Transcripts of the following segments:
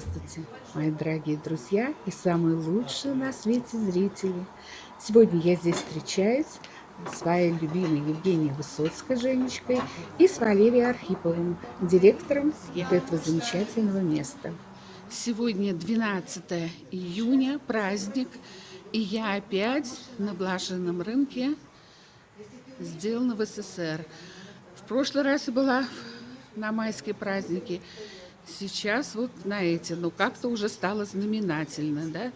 Здравствуйте, мои дорогие друзья и самые лучшие на свете зрители. Сегодня я здесь встречаюсь с своей любимой Евгенией Высоцкой, Женечкой, и с Валерией Архиповым, директором этого замечательного места. Сегодня 12 июня, праздник, и я опять на блаженном рынке, сделана в СССР. В прошлый раз я была на майские праздники, сейчас вот на эти, но как-то уже стало знаменательно, да?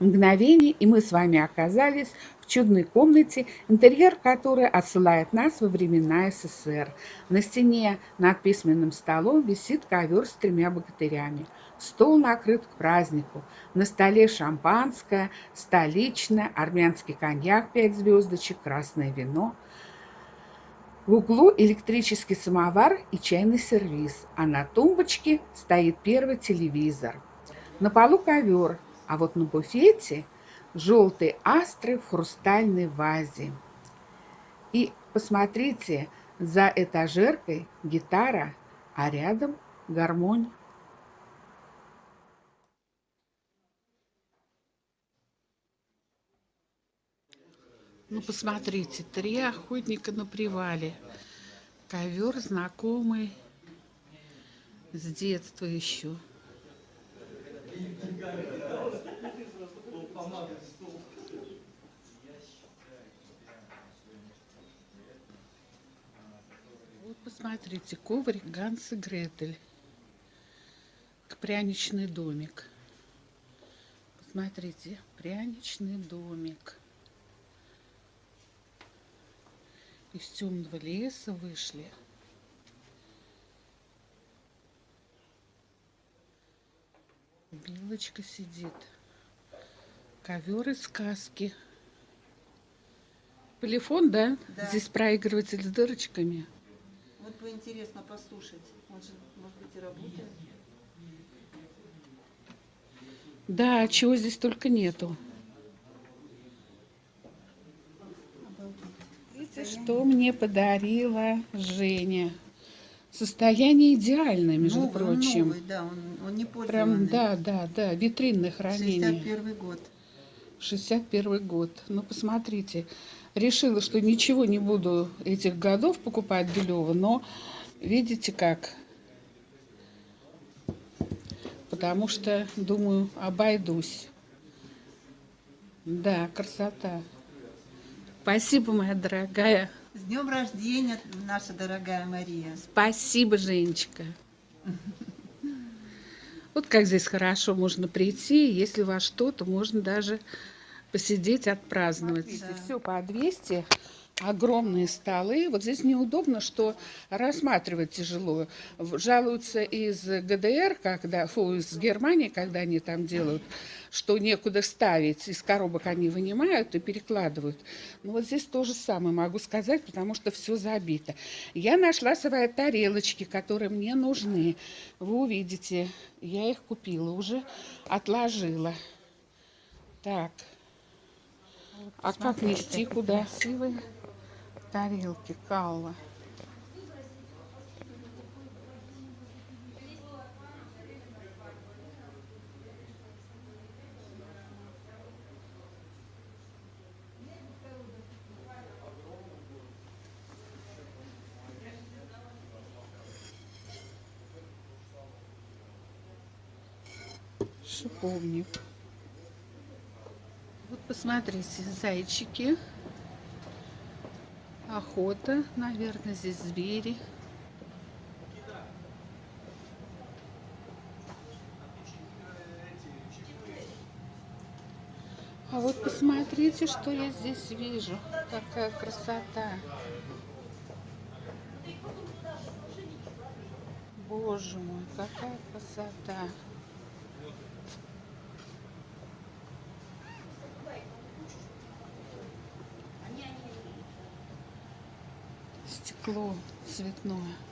Мгновение, и мы с вами оказались в чудной комнате, интерьер которой отсылает нас во времена СССР. На стене над письменным столом висит ковер с тремя богатырями. Стол накрыт к празднику. На столе шампанское, столичное, армянский коньяк, пять звездочек, красное вино – в углу электрический самовар и чайный сервиз, а на тумбочке стоит первый телевизор. На полу ковер, а вот на буфете желтые астры в хрустальной вазе. И посмотрите, за этажеркой гитара, а рядом гармонь. Ну, посмотрите, три охотника на привале. Ковер знакомый с детства еще. Вот посмотрите, коврик Ганс и Гретель. Пряничный домик. Посмотрите, пряничный домик. Из темного леса вышли. Белочка сидит. Ковер из сказки. Полифон, да? да? Здесь проигрыватель с дырочками. Вот бы интересно послушать. Он же, может быть, и работает. Да, чего здесь только нету. Что мне подарила Женя. Состояние идеальное, между новый, прочим. Новый, да, он, он не Прям, да, да, да, витринное хранение. 61 год. 61 год. Ну, посмотрите. Решила, что ничего не буду этих годов покупать Белева, но видите как. Потому что, думаю, обойдусь. Да, красота. Спасибо, моя дорогая. С днем рождения, наша дорогая Мария. Спасибо, Женечка. Вот как здесь хорошо можно прийти, если во что-то можно даже посидеть, отпраздновать. Да. Все по 200 огромные столы. Вот здесь неудобно, что рассматривать тяжело. Жалуются из ГДР, когда, фу, из Германии, когда они там делают, что некуда ставить. Из коробок они вынимают и перекладывают. Ну вот здесь то же самое могу сказать, потому что все забито. Я нашла свои тарелочки, которые мне нужны. Вы увидите, я их купила уже, отложила. Так. А как нести куда? Красивые тарелки калла. Шиповник. Вот посмотрите, зайчики охота, наверное, здесь звери. А вот посмотрите, что я здесь вижу. Какая красота. Боже мой, какая красота. Стекло цветное.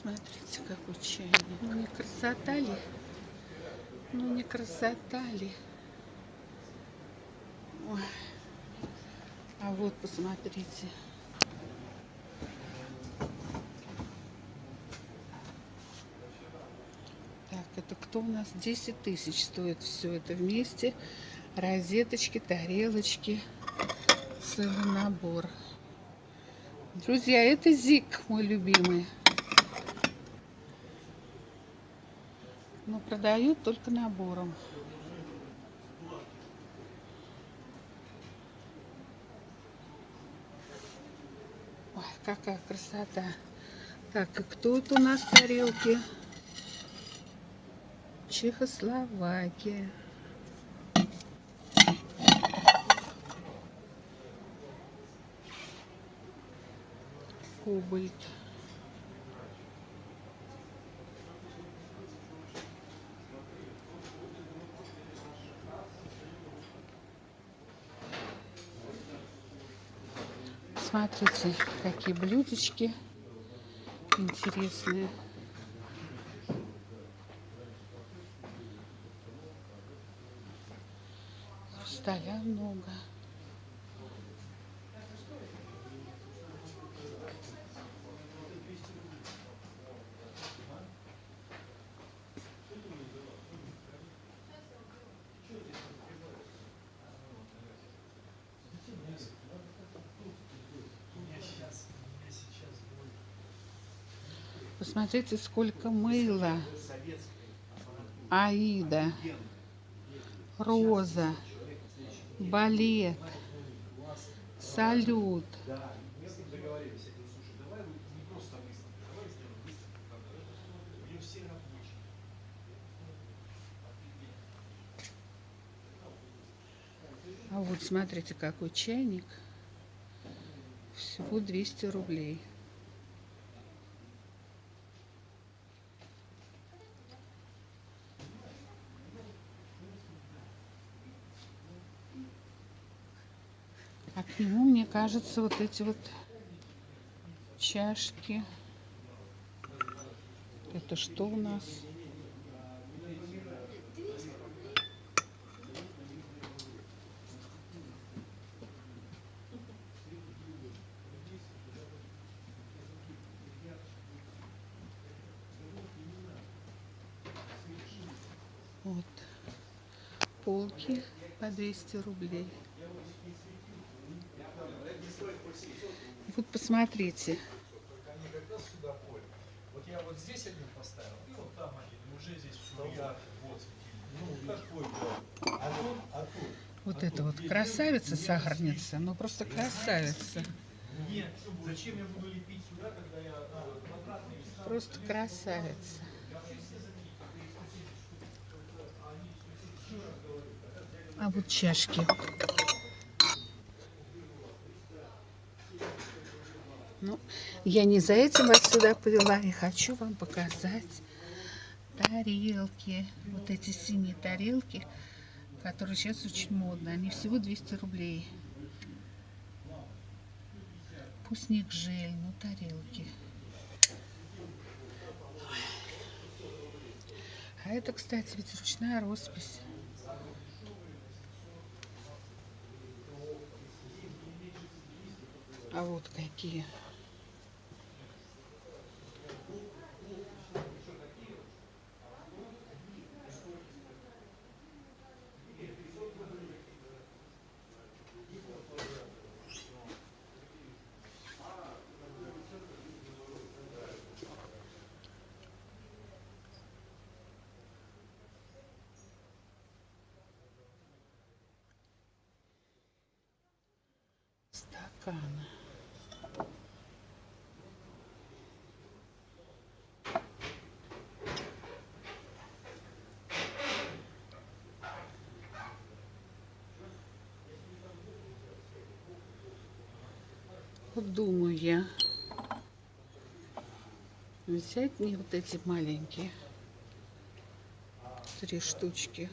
Смотрите, какой чайник. Ну не красота ли? Ну не красота ли? Ой. А вот посмотрите. Так, это кто у нас? 10 тысяч стоит все это вместе. Розеточки, тарелочки. Целый набор. Друзья, это Зик, мой любимый. Продают только набором. Ой, какая красота. Так, и кто это у нас тарелки? Чехословакия. Кобальт. Смотрите, какие блюдечки интересные. Хрусталя много. Посмотрите, сколько мыла. Аида, Роза, Балет, Салют. А вот смотрите, какой чайник. Всего 200 рублей. А к нему, мне кажется, вот эти вот чашки. Это что у нас? Вот. Полки по 200 рублей. Посмотрите. Вот я вот здесь один поставил, и вот там один, и уже здесь вот. Ну, был? А тут, а тут. Вот это вот красавица сахарница, ну просто красавица. Нет, зачем я буду лепить сюда, когда я а, квадратный Просто красавица. А вот чашки. Ну, я не за этим вас сюда повела. Я хочу вам показать тарелки. Вот эти синие тарелки, которые сейчас очень модны. Они всего 200 рублей. Вкусник жель, ну тарелки. А это, кстати, ведь ручная роспись. А вот какие. Вот думаю я взять мне вот эти маленькие три штучки.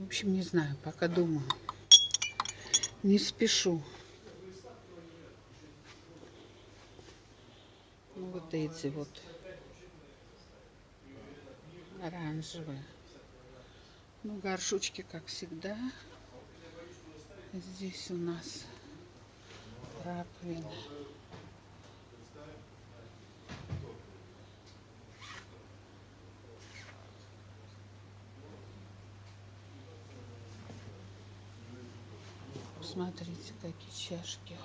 В общем, не знаю, пока думаю. Не спешу. Ну, вот эти вот оранжевые. Ну, горшочки, как всегда. Здесь у нас раковина. Посмотрите, какие чашки.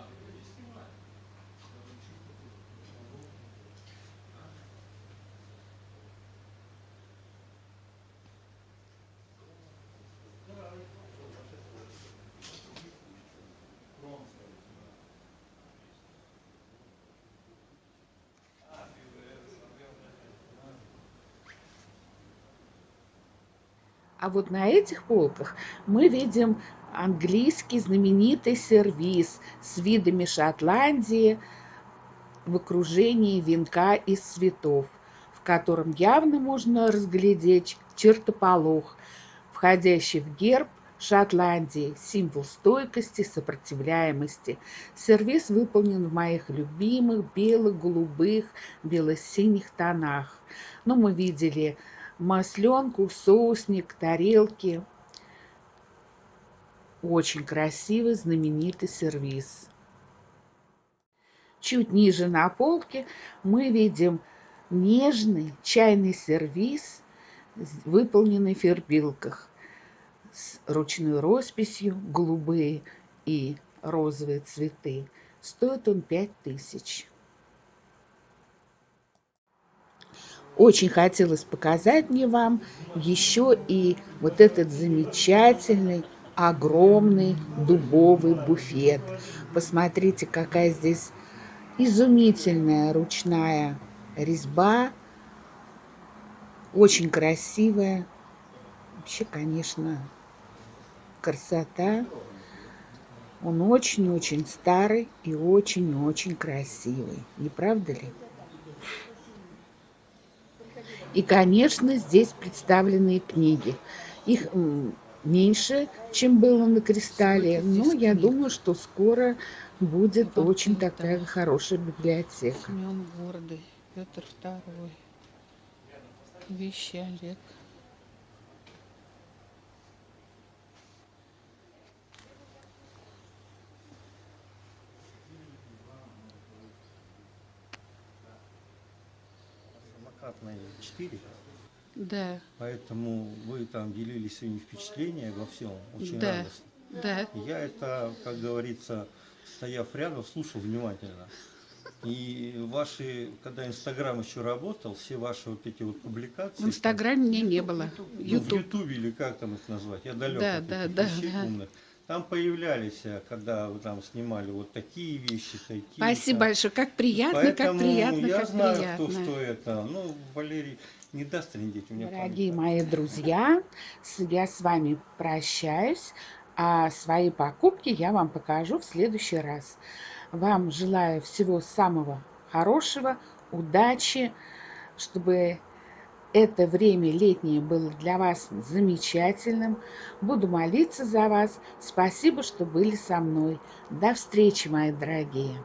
А вот на этих полках мы видим английский знаменитый сервиз с видами Шотландии в окружении венка из цветов, в котором явно можно разглядеть чертополох, входящий в герб Шотландии, символ стойкости, сопротивляемости. Сервис выполнен в моих любимых белых, голубых, бело-синих тонах. Но мы видели масленку, соусник, тарелки. Очень красивый, знаменитый сервиз. Чуть ниже на полке мы видим нежный чайный сервиз, выполненный в фербилках с ручной росписью, голубые и розовые цветы. Стоит он 5000. Очень хотелось показать мне вам еще и вот этот замечательный, огромный дубовый буфет. Посмотрите, какая здесь изумительная ручная резьба. Очень красивая. Вообще, конечно, красота. Он очень-очень старый и очень-очень красивый. Не правда ли? И, конечно, здесь представлены книги. Их меньше, чем было на кристалле, но я думаю, что скоро будет очень такая хорошая библиотека. Семен Гордый, Петр II, Вещи Олег. самокатные 4. Да, Поэтому вы там делились своими впечатлениями во всем. Очень Да. радостно. да. Я это, как говорится, стояв рядом, слушал внимательно. И ваши, когда Инстаграм еще работал, все ваши вот эти вот публикации. В Инстаграме мне не было. ну, в Ютуб. Ютубе или как там их назвать, я далек Да, от да, этих да, вещей да. умных. Там появлялись, э, когда вы там снимали вот такие вещи, такие. Спасибо там. большое. Как приятно, Поэтому как приятно, я как знаю, приятно. кто что это. Ну, Валерий не даст трендеть у меня. Дорогие память. мои друзья, я с вами прощаюсь, а свои покупки я вам покажу в следующий раз. Вам желаю всего самого хорошего, удачи, чтобы это время летнее было для вас замечательным. Буду молиться за вас. Спасибо, что были со мной. До встречи, мои дорогие.